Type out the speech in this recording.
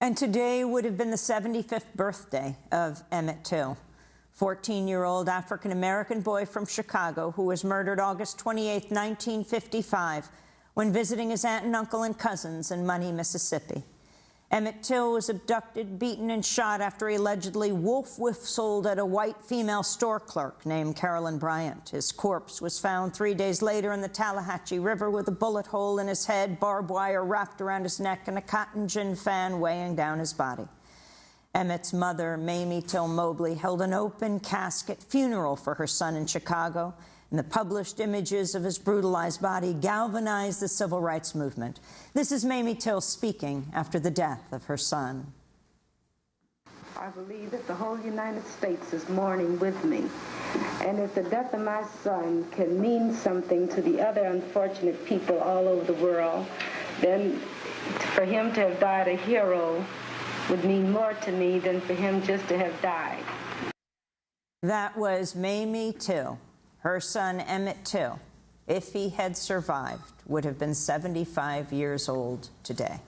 And today would have been the 75th birthday of Emmett Till, 14-year-old African-American boy from Chicago who was murdered August 28, 1955, when visiting his aunt and uncle and cousins in Money, Mississippi. Emmett Till was abducted, beaten, and shot after he allegedly wolf whistled at a white female store clerk named Carolyn Bryant. His corpse was found three days later in the Tallahatchie River with a bullet hole in his head, barbed wire wrapped around his neck, and a cotton gin fan weighing down his body. Emmett's mother, Mamie Till Mobley, held an open casket funeral for her son in Chicago and the published images of his brutalized body galvanized the civil rights movement. This is Mamie Till speaking after the death of her son. I believe that the whole United States is mourning with me. And if the death of my son can mean something to the other unfortunate people all over the world, then for him to have died a hero would mean more to me than for him just to have died. That was Mamie Till. Her son, Emmett Till, if he had survived, would have been 75 years old today.